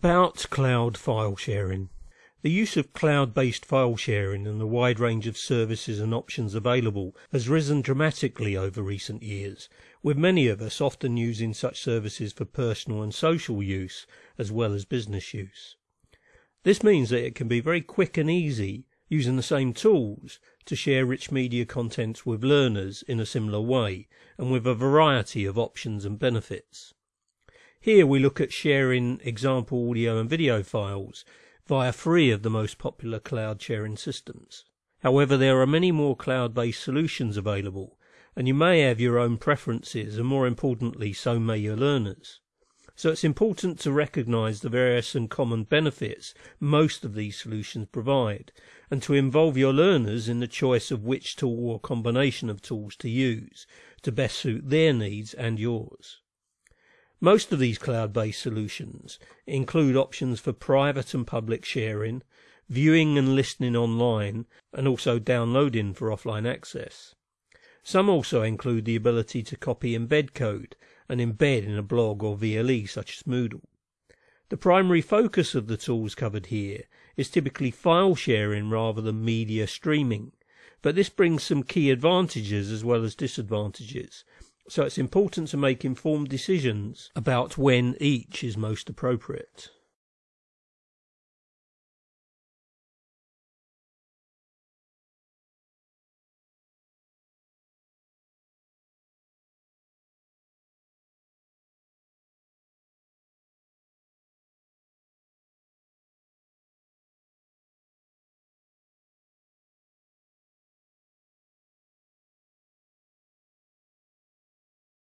About cloud file sharing. The use of cloud-based file sharing and the wide range of services and options available has risen dramatically over recent years, with many of us often using such services for personal and social use as well as business use. This means that it can be very quick and easy, using the same tools, to share rich media content with learners in a similar way and with a variety of options and benefits. Here we look at sharing example audio and video files via three of the most popular cloud sharing systems. However, there are many more cloud-based solutions available, and you may have your own preferences, and more importantly, so may your learners. So it's important to recognize the various and common benefits most of these solutions provide, and to involve your learners in the choice of which tool or combination of tools to use to best suit their needs and yours. Most of these cloud-based solutions include options for private and public sharing, viewing and listening online, and also downloading for offline access. Some also include the ability to copy embed code and embed in a blog or VLE such as Moodle. The primary focus of the tools covered here is typically file sharing rather than media streaming, but this brings some key advantages as well as disadvantages, so it's important to make informed decisions about when each is most appropriate.